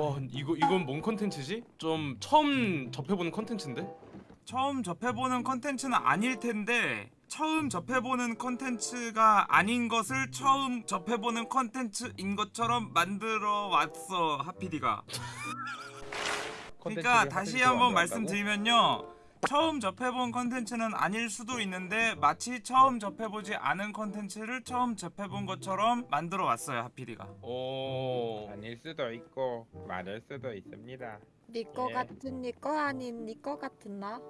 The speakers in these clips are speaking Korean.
와 이거 이건 뭔 컨텐츠지? 좀 처음 접해보는 컨텐츠인데? 처음 접해보는 컨텐츠는 아닐 텐데 처음 접해보는 컨텐츠가 아닌 것을 처음 접해보는 컨텐츠인 것처럼 만들어 왔어 하피디가 그러니까 다시 한번 말씀드리면요 처음 접해본 컨텐츠는 아닐 수도 있는데 마치 처음 접해보지 않은 컨텐츠를 처음 접해본 것처럼 만들어 왔어요 하피디가 어... 아닐 수도 있고 맞을 수도 있습니다. 니꺼 예. 같은 니꺼 아닌 니꺼 같은 나?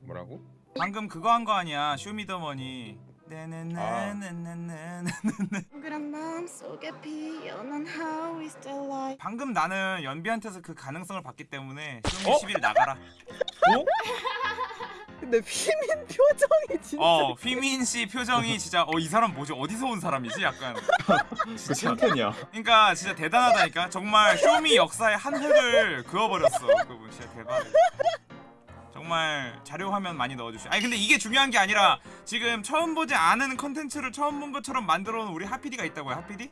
뭐라고? 방금 그거 한 거 아니야 쇼미더머니 네네네네네네 그런 마음 속에 피어난 How is the light 방금 나는 연비한테서 그 가능성을 봤기 때문에 쇼미 어? 10일 나가라. 근데 휘민 표정이 진짜 어 휘민 씨 표정이 진짜 어 이 사람 뭐지? 어디서 온 사람이지? 약간. 그 챔피언이야. 그러니까 진짜 대단하다니까. 정말 쇼미 역사의 한 획을 그어버렸어 그분. 진짜 대박 정말 자료 화면 많이 넣어주시 아니 근데 이게 중요한 게 아니라 지금 처음 보지 않은 컨텐츠를 처음 본 것처럼 만들어 놓은 우리 하피디가 있다고요 하피디?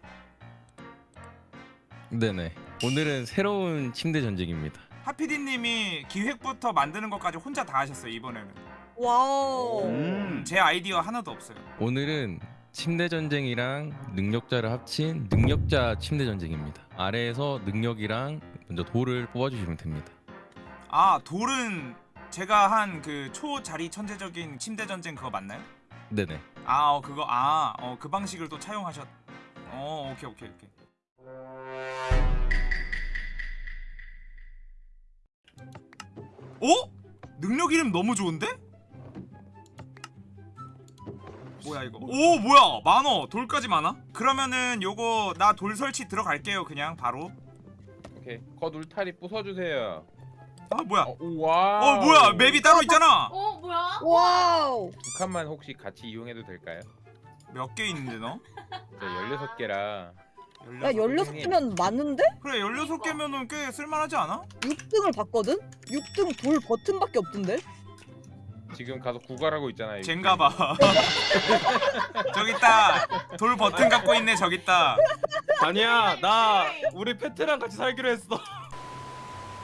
네네. 오늘은 새로운 침대 전쟁입니다. 하피디님이 기획부터 만드는 것까지 혼자 다 하셨어요 이번에는 와우 음. 제 아이디어 하나도 없어요 오늘은 침대 전쟁이랑 능력자를 합친 능력자 침대 전쟁입니다. 아래에서 능력이랑 먼저 돌을 뽑아주시면 됩니다. 아 돌은 제가 한 그 초자리 천재적인 침대 전쟁 그거 맞나요? 네네. 아 어, 그거 아어 그 방식을 또 차용하셨 어 오케이 오케이 오케이 어? 능력 이름 너무 좋은데? 뭐야 이거 오 뭐야 만원 돌까지 많아? 그러면은 요거 나 돌 설치 들어갈게요 그냥 바로 오케이. 거 울타리 부숴주세요. 아 뭐야 어, 우와. 어 뭐야 맵이 따로 있잖아 어 뭐야? 와우 두 칸만 혹시 같이 이용해도 될까요? 몇 개 있는데 너? 저 16개라. 야 16개면 많은데? 그래 16개면은 꽤 쓸만하지 않아? 6등을 봤거든? 6등 돌 버튼밖에 없던데? 지금 가서 구걸하고 있잖아요. 젠가봐 저기 있다 돌 버튼 갖고 있네 저기 있다 아니야 나 우리 페트랑 같이 살기로 했어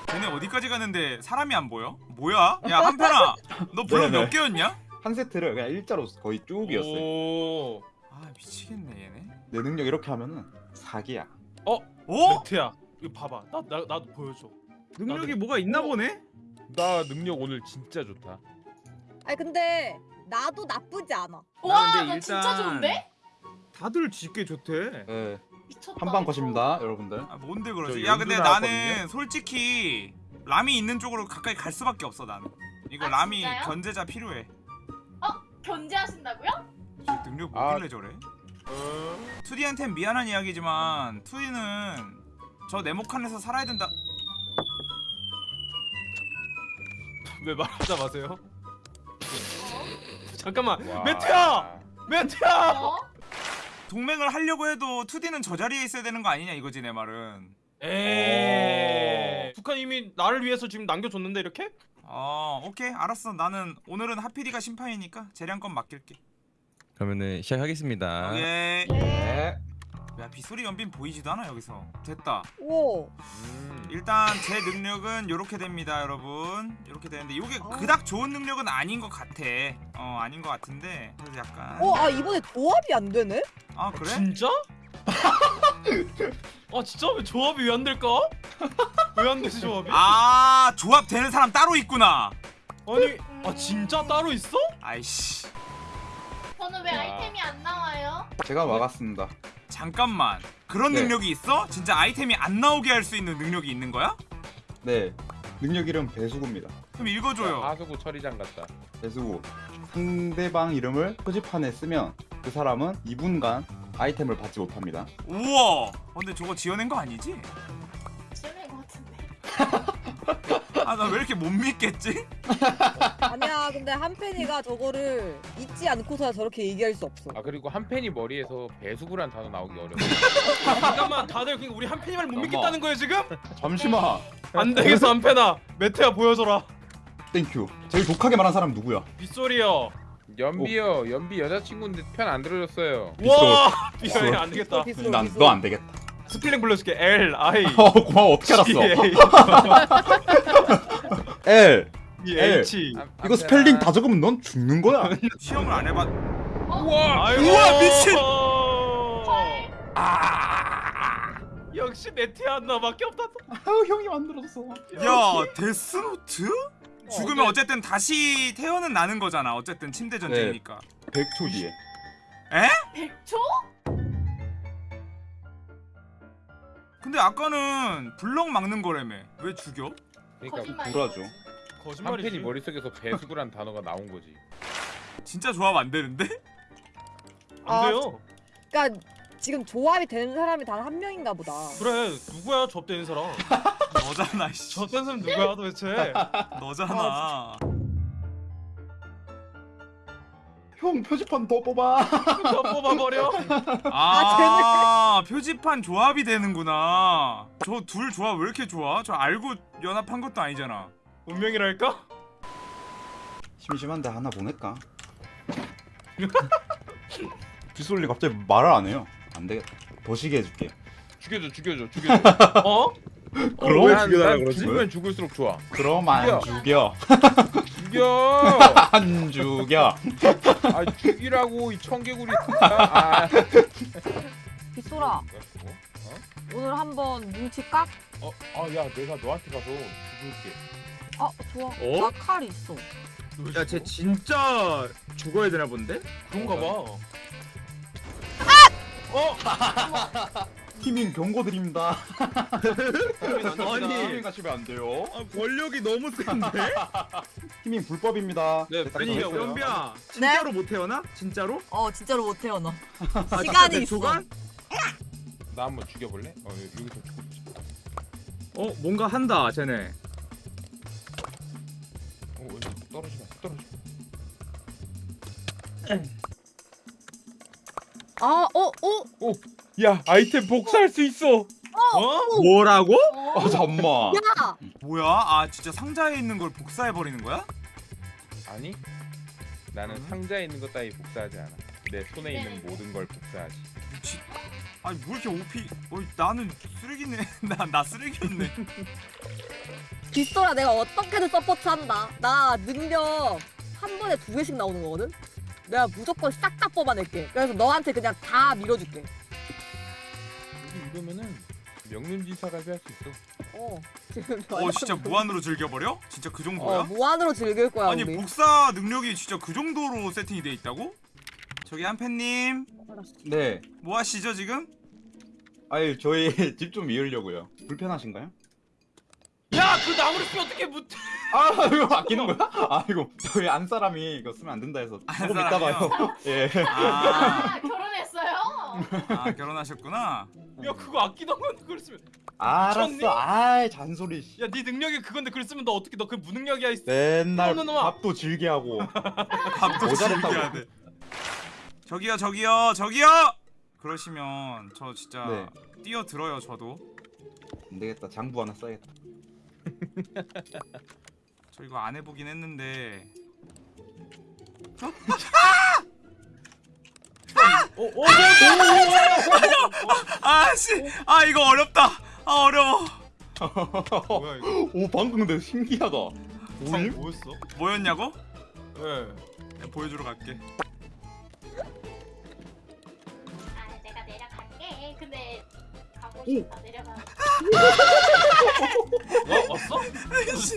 쟤네 어디까지 가는데 사람이 안 보여? 뭐야? 야 한편아 너 네네. 몇 개였냐? 한 세트를 그냥 일자로 거의 쭉 이었어요. 오... 아 미치겠네 얘네 내 능력 이렇게 하면은 사기야. 어? 매트야 이거 봐봐 나, 나, 나도 보여줘 능력이 나도- 뭐가 있나 보네? 나 능력 오늘 진짜 좋다. 아니 근데 나도 나쁘지 않아 와, 근데 나 진짜 일단- 좋은데? 다들 짙게 좋대 네. 미쳤다. 한방. 컷입니다, 여러분들. 아 뭔데 저 그러지? 야 근데 나왔거든요? 나는 솔직히 람이 있는 쪽으로 가까이 갈 수밖에 없어 나는 이거 아, 람이 진짜요? 견제자 필요해 견제하신다고요? 저 능력 아. 뭐길래 저래? 투디한텐 미안한 이야기지만 투디는 저 네모칸에서 살아야 된다 왜 말하자 마세요 잠깐만 와. 매트야! 매트야! 어? 동맹을 하려고 해도 투디는 저 자리에 있어야 되는 거 아니냐 이거지 내 말은. 에이. 북한 이미 나를 위해서 지금 남겨줬는데 이렇게? 어 오케이. 알았어. 나는 오늘은 하피디가 심판이니까 재량권 맡길게. 그러면은 시작하겠습니다. 오케이. 네. 야 빗소리 연빈 보이지도 않아 여기서 됐다 오 음. 일단 제 능력은 요렇게 됩니다 여러분 요렇게 되는데 요게 어. 그닥 좋은 능력은 아닌 것 같아 어 아닌 것 같은데 그래도 약간 어, 아 이번에 조합이 안 되네? 아 그래? 진짜? 아 진짜 왜 조합이 왜 안 될까? 왜 안 되지 조합이? 아 조합 되는 사람 따로 있구나 아니 아 진짜 따로 있어? 아이씨 저는 왜 와. 아이템이 안 나와요? 제가 막았습니다. 잠깐만 그런 네. 능력이 있어? 진짜 아이템이 안 나오게 할 수 있는 능력이 있는 거야? 네. 능력 이름 배수구입니다. 그럼 읽어줘요 하수구 처리장 같다. 배수구. 상대방 이름을 표지판에 쓰면 그 사람은 2분간 아이템을 받지 못합니다. 우와 근데 저거 지어낸 거 아니지? 아 나 왜 이렇게 못 믿겠지? 아니야 근데 한펜이가 저거를 잊지 않고서야 저렇게 얘기할 수 없어 아 그리고 한 팬이 머리에서 배수구란 단어 나오기 어려워. 잠깐만 다들 우리 한 팬이 말못. 믿겠다는 거예요 지금? 잠시만. 안 되겠어 한 팬아 매트야 보여줘라 땡큐. 제일 독하게 말한 사람 누구야? 빗소리요 연비요. 연비 여자친구인데 편 안 들어줬어요. 와 빗소리. 빗소리 안 되겠다 빗소리, 난 빗소리. 너안 되겠다. 스펠링 불러줄게 L I 어 고마워 어떻게 알았어? L L. H 안- 이거 안 스펠링? 다 적으면 넌 죽는 거야. 시험을 안 해봤 우와 아이고 우와, 미친! 헐. 역시 네티아 나밖에 없다 아유 형이 만들었어. 야 데스노트? 죽으면 어, 어쨌든 다시 태어는 나는 거잖아 어쨌든 침대 전쟁이니까 100초 뒤에. 100초? 근데 아까는 블럭 막는 거라며 왜 죽여? 그러니까. 불화죠. 거짓말이지 한팬이 머릿속에서 배수구란 단어가 나온 거지 진짜 조합 안 되는데? 안 돼요 그러니까 지금 조합이 되는 사람이 단 한 명인가 보다. 그래 누구야 접대는 사람 너잖아 씨 접대는 사람 누구야 도대체 너잖아 형 표지판 더 뽑아. 더 뽑아버려 아 표지판 조합이 되는구나 저 둘 조합 왜 이렇게 좋아? 저 알고 연합한 것도 아니잖아 운명이랄까? 심심한데 하나 보낼까? 빗솔리 갑자기 말을 안 해요. 안 되겠다. 더 시게 해줄게. 죽여줘 죽여줘 죽여줘 어? 그럼 난, 난 죽으면 죽을수록 좋아 그럼 안 죽여. 죽여 안 죽여. 아 죽이라고 이 청개구리 아 빗소라 오늘 한번 눈치 깍? 어, 아, 야, 내가 너한테 가서 죽을게. 어 좋아. 어? 나칼 있어. 야, 쟤 진짜 죽어야 되나 본데? 그런가 봐 팀인 경고 드립니다. 아니. 팀인 가시면 안 돼요. 아, 권력이 너무 센데? 팀인 불법입니다. 네, 딱 아니, 정했어요. 연비야. 진짜로 못 태어나? 진짜로? 어 진짜로 못 태어나. 아, 시간이 있어. 조간? 나 한번 죽여볼래? 어, 여기서 죽고 싶어. 어, 뭔가 한다, 쟤네. 어, 떨어지마, 떨어져. 아어 어. 야, 아이템 복사할 수 있어. 어? 뭐라고? 어. 아 잠만. 야. 뭐야? 아 진짜 상자에 있는 걸 복사해 버리는 거야? 아니, 나는 상자에 있는 것 따위 복사하지 않아. 내 손에 있는 모든 걸 복사하지. 미치. 아니 뭐 이렇게 오피? 어 나는 쓰레기네. 나 나 쓰레기였네. 빗소라 내가 어떻게든 서포트한다. 나 능력 한 번에 두 개씩 나오는 거거든. 내가 무조건 싹 다 뽑아낼게. 그래서 너한테 그냥 다 밀어줄게. 이러면은 명륜지사 갈비 할 수 있어. 어. 지금 어 진짜 무한으로 즐겨버려? 진짜 그 정도야? 어 무한으로 즐길 거야 아니 우리. 복사 능력이 진짜 그 정도로 세팅이 돼 있다고? 저기 한팬님 네. 뭐 하시죠 지금? 아유 저희 집 좀 이으려고요. 불편하신가요? 야 그 나무를 쓰면 어떻게 못 아 이거 아끼는 거야? 아 이거 저희 안 사람이 이거 쓰면 안 된다 해서 안 조금 사람이요? 있다가요. 예. 아, 아? 아 결혼하셨구나. 야 그거 아끼던 건데 그걸 쓰면 알았어. 아이 잔소리. 씨. 야네 능력이 그건데 그걸 쓰면 너 어떻게 너 그 무능력이야 이 맨날 너, 너, 너. 밥도 즐게 하고. 밥도. 즐겨야 돼. 저기요 저기요 저기요. 그러시면 저 진짜 네. 뛰어들어요 저도. 안 되겠다. 장부 하나 써야겠다. 저 이거 안 해보긴 했는데 아씨 아 이거 어렵다 아 어려워 오 방금 근데 신기하다. 상 오일? 뭐였어? 뭐였냐고? 예 그냥 보여주러 갈게 아. 내려가. 어? 왔어? 왔어?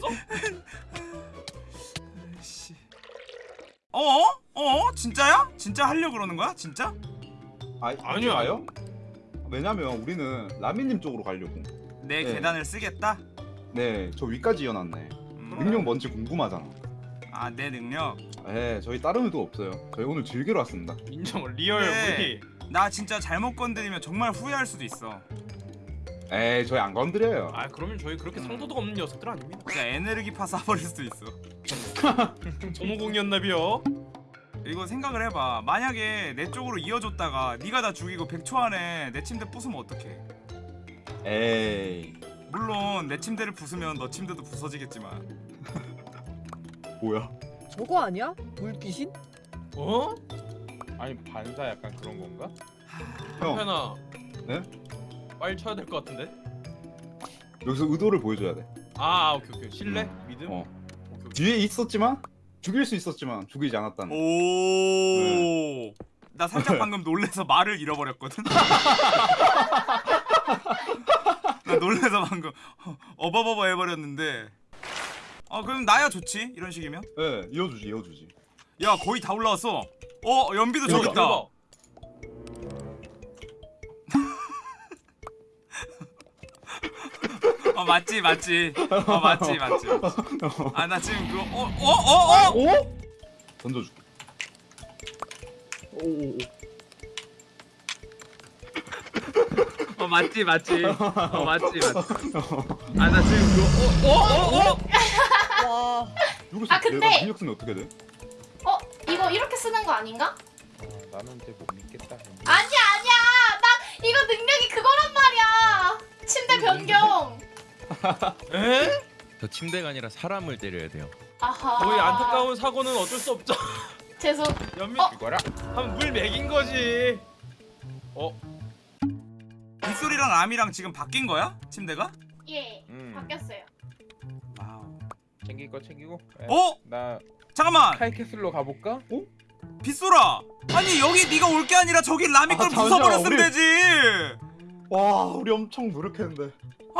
씨. 어? 어? 진짜야? 진짜 하려 그러는 거야? 진짜? 아, 아니요. 아요? 왜냐면 우리는 라미님 쪽으로 가려고. 내 네. 계단을 쓰겠다? 네, 저 위까지 이어놨네. 음. 능력 뭔지 궁금하잖아. 아 내 능력 예, 저희 다른 의도 없어요. 저희 오늘 즐기러 왔습니다. 인정 real 네. 우리 나 진짜 잘못 건드리면 정말 후회할 수도 있어 에이, 저희 안 건드려요. 아 그러면 저희 그렇게 상도덕 없는 녀석들 아닙니다 진짜 에네르기파 쏴버릴 수도 있어 전호공이었나비요 이거 생각을 해봐 만약에 내 쪽으로 이어줬다가 네가 나 죽이고 100초 안에 내 침대 부수면 어떡해 에이, 물론 내 침대를 부수면 너 침대도 부서지겠지만 뭐야? 저거 아니야? 물귀신? 어? 아니 반사 약간 그런 건가? 형, 현아 네? 빨리 쳐야 될 것 같은데. 여기서 의도를 보여줘야 돼. 아 오케이 오케이 신뢰 음. 믿음. 어. 오케이, 오케이. 뒤에 있었지만 죽일 수 있었지만 죽이지 않았다는. 오. 나 살짝 방금 놀래서 말을 잃어버렸거든. 나 놀래서 방금 어버버버 해버렸는데. 어 그럼 나야 좋지 이런 식이면. 예, 이어주지, 이어주지. 야 거의 다 올라왔어. 어 연비도 저기 대박, 있다. 어 맞지 맞지. 어 맞지 맞지. 아 나 지금 그거 어어어 어, 어? 오? 던져줄게. 오오오. 어 맞지 맞지. 어 맞지 맞지. 아 나 지금 그거 어어어 어, 와. 누구 아, 근데- 내가 능력 쓰면 어떻게 돼? 어 이거 이렇게 쓰는 거 아닌가? 아, 나는 이제 못 믿겠다. 아니야 아니야 나 이거 능력이 그거란 말이야 침대 변경 에? 저 침대가 아니라 사람을 때려야 돼요. 아하 거의 안타까운 사고는 어쩔 수 없죠. 죄송 연민 어? 이거라. 하면 물 먹인 거지. 어? 빗소리랑 람이랑 지금 바뀐 거야? 침대가? 예 음. 바뀌었어요 와우. 챙길 거 챙기고. 에, 어? 나 잠깐만. 카이캐슬로 가볼까? 빗소라. 아니 여기 네가 올 게 아니라 저기 라미 걸 아, 부숴버렸으면 우리- 되지. 와, 우리 엄청 노력했는데.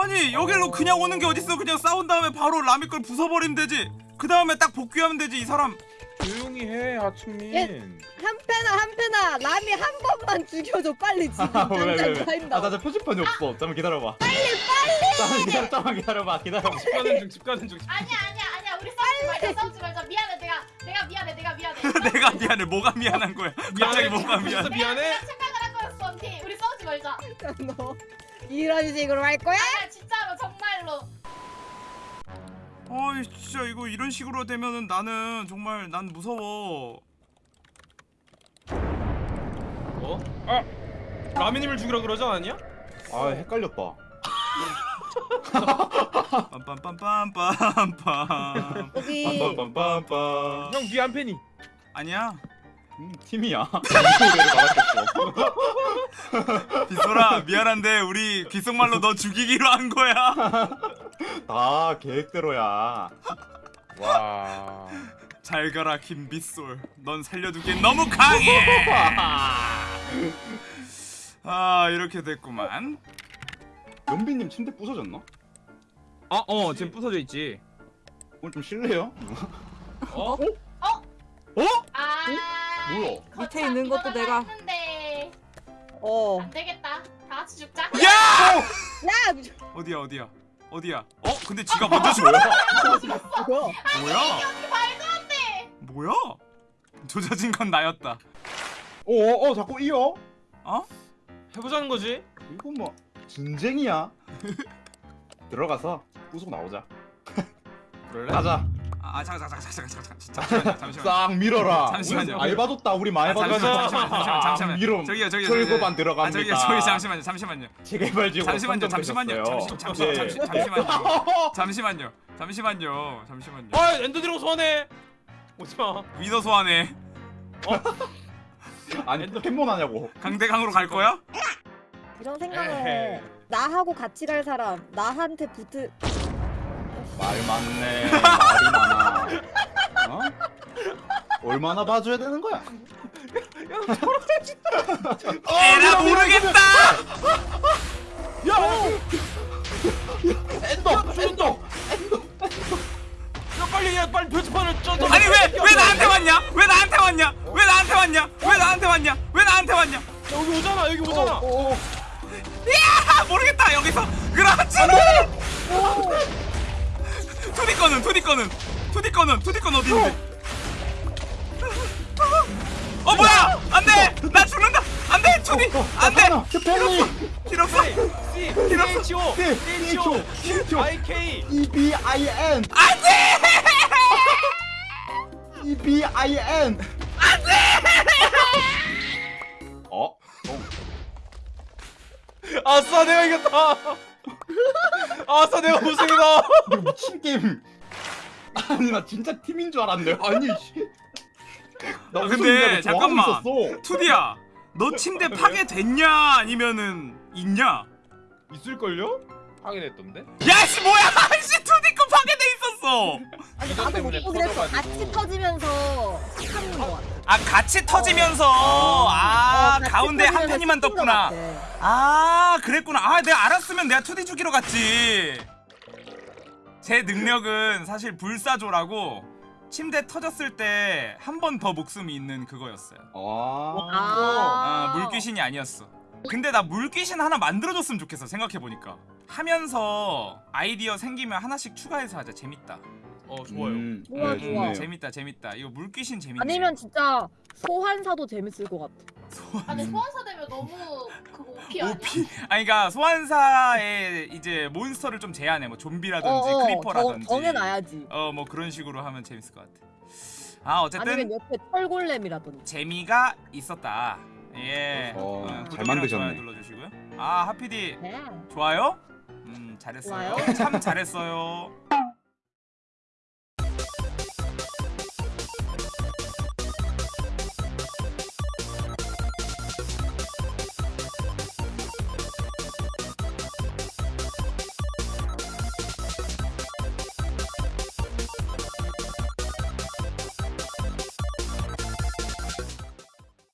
아니 여기로 그냥 오는 게 어딨어? 그냥 싸운 다음에 바로 라미 걸 부숴버리면 되지. 그 다음에 딱 복귀하면 되지 이 사람. 조용히 해, 하츠민. 예. 한패나 한패나 남이 한 번만 죽여줘 빨리 지금 아, 왜, 왜, 당장 왜? 가인다. 아, 나 진짜 표지판이 없어. 잠깐만 기다려봐. 빨리, 빨리! 잠깐만 기다려, 잠깐만 기다려봐, 기다려봐. 집 가는 중, 집 가는 중. 아니야 아니야 아니야 우리 싸우지 말자 싸우지 말자 미안해 내가 내가 미안해 내가 미안해 내가 미안해. 뭐가 미안한 거야? 갑자기 뭐가 미안해. 내가 착각을 한 거였어 언니 우리 싸우지 말자 너 이런 식으로 할 거야? 아니야 진짜로 정말로 어이 진짜 이거 이런 식으로 되면은 나는 정말 난 무서워. 어? 아 라미님을 죽이라 그러지 않았냐? 아, 헷갈렸다. 빰빰빰빰빰빰. 여기 빰빰빰빰빰. 형 뒤에 한 팬이. 아니야. 음, 팀이야. 빗소라 미안한데 우리 귓속말로 너 죽이기로 한 거야. 다 계획대로야. 와. 잘 가라 김빗솔. 넌 살려두기엔 너무 강해. 아 이렇게 됐구만. 연비님 침대 부서졌나? 어어 지금 부서져 있지. 오늘 좀 실례요? 어? 아 뭐야? 밑에 있는 것도 내가- 했는데 어. 안 되겠다 다 같이 죽자 야! 야 어디야 어디야 어디야? 어 근데 지가 먼저 죽어. 뭐야? 뭐야? 말도 안 돼 뭐야? 조져진 건 나였다. 어어 어, 자꾸 이어? 어? 해보자는 거지. 이거 뭐 전쟁이야. 들어가서 부수고 나오자. 그럴래? 가자. 아 잠깐 잠깐 잠깐 잠깐 잠깐 잠시만요 잠시만. 싹 밀어라. 잠시만요. 알바뒀다. 우리 많이 아, 잠시만 받았어. 잠시만 잠시만 잠시만. 밀어. 저기요 저기요 철거반. 들어갑니다. 아 저기요 저기 잠시만요 잠시만요. 재개발지구 잠시만요 잠시만요 잠시 잠시 예. 잠시 잠시만요 잠시만요 잠시만요 잠시만요 아 엔더드래곤 소환해. 오지마. 위더 소환해 아니 포켓몬 하냐고. 강대강으로 갈 거야? 이런 생각을. 나하고 같이 갈 사람 나한테 붙을 말 많네. 말이 많아. 어? 얼마나 봐줘야 되는 거야? 에라 모르겠다 Ender! Ender! 야 빨리 야 빨리 표지판을 쪄. 아니 왜 왜 나한테 왔냐 왜 나한테 왔냐 왜 나한테 왔냐 왜 나한테 왔냐 왜 나한테 왔냐 여기 오잖아 여기 오잖아. 어, 어. 아 모르겠다 여기서 그렇지 투디 거는 투디 거는. 투디 거는 투디 건 어디 있는데? 어 뭐야? 안돼! 나 죽는다! 안돼! 투디! 안돼! 없어! C H O 네, C H O H O. I K. E-B-I-N! 안돼! E-B-I-N! 어? 아싸 내가 이겼다. 아싸 내가 우승이다. 이거 미친 게임. 아니 나 진짜 팀인 줄 알았네. 아니 씨. 나 아, 근데 잠깐만. 있었어. 투디야 너 침대 파괴됐냐 아니면은 있냐 있을걸요? 파괴됐던데? 야씨 뭐야 한시 2D급 파괴돼 있었어 아니 나도 못 보긴 했어. 같이 터지면서 하는 거같 아아 같이 터지면서. 어, 아 같이 가운데 한 팬이만 거 떴구나. 아 그랬구나. 아 내가 알았으면 내가 2D 주기로 갔지. 제 능력은 사실 불사조라고 침대 터졌을 때 한 번 더 목숨이 있는 그거였어요. 아. 아. 아 물귀신이 아니었어. 근데 나 물귀신 하나 만들어줬으면 좋겠어 생각해보니까. 하면서 아이디어 생기면 하나씩 추가해서 하자. 재밌다 어 좋아요. 음, 좋아, 네, 좋아. 좋네요. 재밌다 재밌다. 이거 물귀신 재밌네. 아니면 진짜 소환사도 재밌을 것 같아. 아 근데 소환사 되면 너무 그거 오피 아니야? 오피. 아니 그니까 소환사의 이제 몬스터를 좀 제한해. 뭐 좀비라든지 크리퍼라든지. 정, 정해놔야지. 어 뭐 그런 식으로 하면 재밌을 것 같아. 아 어쨌든 아니면 옆에 철골렘이라든지. 재미가 있었다. 예. 어, 어, 만드셨네. 눌러주시고요. 아 하피디. 네. 좋아요? 음 잘했어요. 좋아요. 참 잘했어요